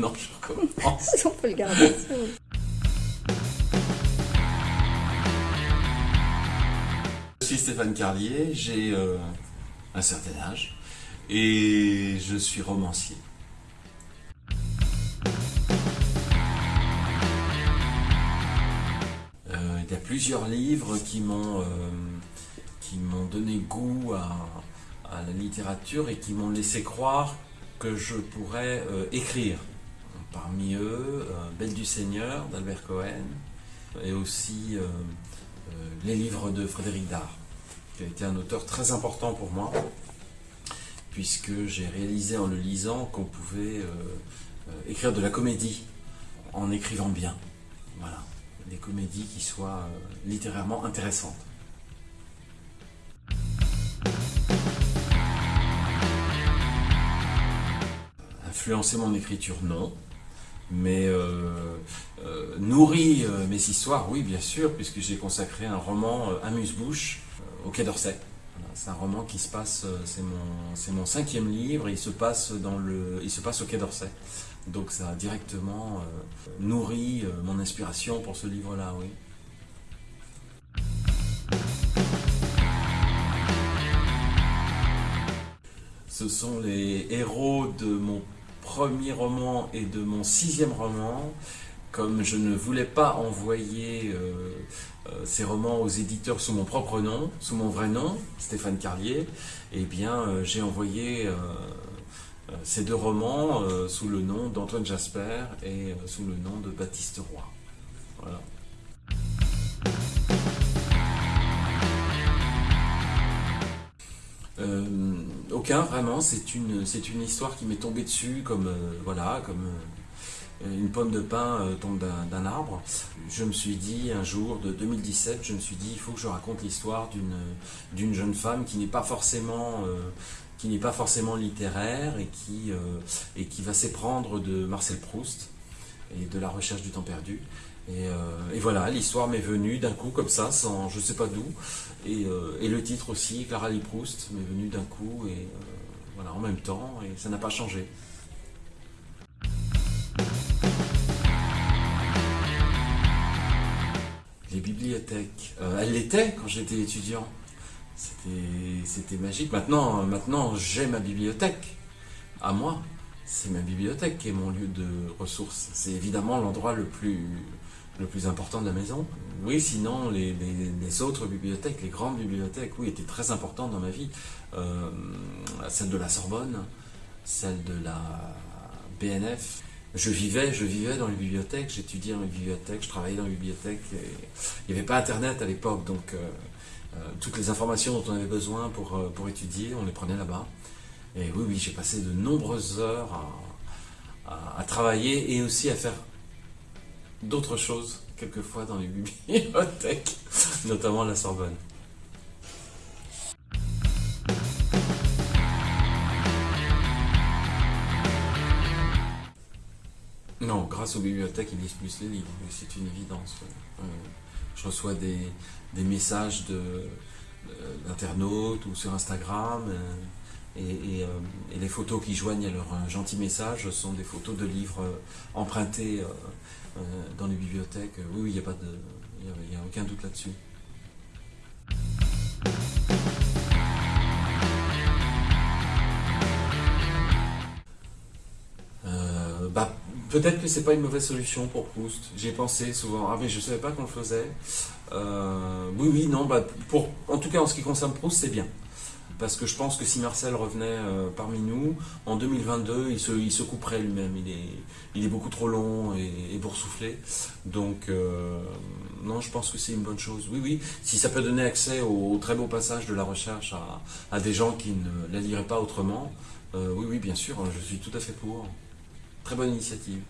Non, je recommence. On peut le garder. Je suis Stéphane Carlier, j'ai euh, un certain âge et je suis romancier. Euh, il y a plusieurs livres qui m'ont euh, qui m'ont donné goût à, à la littérature et qui m'ont laissé croire que je pourrais euh, écrire. Parmi eux, euh, Belle du Seigneur d'Albert Cohen et aussi euh, euh, les livres de Frédéric Dard, qui a été un auteur très important pour moi, puisque j'ai réalisé en le lisant qu'on pouvait écrire de la comédie en écrivant bien. Voilà, des comédies qui soient littérairement intéressantes. Influencer mon écriture, non. Mais euh, euh, nourrit euh, mes histoires, oui, bien sûr, puisque j'ai consacré un roman Amuse-Bouche au Quai d'Orsay. C'est un roman qui se passe, c'est mon, mon cinquième livre, il se passe dans le, il se passe au Quai d'Orsay. Donc ça a directement nourri mon inspiration pour ce livre-là, oui. Ce sont les héros de mon premier roman et de mon sixième roman. Comme je ne voulais pas envoyer euh, euh, ces romans aux éditeurs sous mon propre nom, sous mon vrai nom, Stéphane Carlier, eh bien euh, j'ai envoyé ces deux romans sous le nom d'Antoine Jasper et sous le nom de Baptiste Roy. Voilà. Aucun vraiment, c'est une, histoire qui m'est tombée dessus comme, euh, voilà, comme euh, une pomme de pin euh, tombe d'un arbre. Je me suis dit un jour de 2017, je me suis dit il faut que je raconte l'histoire d'une jeune femme qui n'est pas forcément littéraire et qui va s'éprendre de Marcel Proust et de la recherche du temps perdu. Et, euh, et voilà, l'histoire m'est venue d'un coup comme ça, sans je sais pas d'où. Et, euh, le titre aussi, Clara Lee Proust, m'est venu d'un coup et euh, voilà en même temps et ça n'a pas changé. Les bibliothèques, elles l'étaient quand j'étais étudiant. C'était, c'était magique. Maintenant, maintenant j'ai ma bibliothèque à moi. C'est ma bibliothèque qui est mon lieu de ressources. C'est évidemment l'endroit le plus, le plus important de la maison. Oui, sinon les, autres bibliothèques, les grandes bibliothèques, oui, étaient très importantes dans ma vie. Euh, celle de la Sorbonne, celle de la BNF. Je vivais, je vivais dans les bibliothèques, j'étudiais dans les bibliothèques, je travaillais dans les bibliothèques. Il n'y avait pas Internet à l'époque, donc euh, euh, toutes les informations dont on avait besoin pour, pour étudier, on les prenait là-bas. Et oui, oui, j'ai passé de nombreuses heures à, travailler et aussi à faire d'autres choses, quelquefois dans les bibliothèques, notamment la Sorbonne. Non, grâce aux bibliothèques, ils lisent plus les livres, c'est une évidence. oui. Je reçois des, messages euh, d'internautes ou sur Instagram, euh, euh, et les photos qui joignent à leur euh, gentil message sont des photos de livres euh, empruntés dans les bibliothèques. Oui, oui, il n'y a, pas de- y a- a aucun doute là-dessus. Bah, peut-être que c'est pas une mauvaise solution pour Proust. J'y ai pensé souvent. Ah mais je savais pas qu'on le faisait. Oui oui non bah pour en tout cas en ce qui concerne Proust c'est bien parce que je pense que si Marcel revenait euh, parmi nous en 2022 il se il se couperait lui-même. Il est il est beaucoup trop long et, et boursouflé. Donc euh, non je pense que c'est une bonne chose. Oui oui si ça peut donner accès au, très beau passage de la recherche à, à des gens qui ne la liraient pas autrement. euh, oui oui bien sûr je suis tout à fait pour. Très bonne initiative.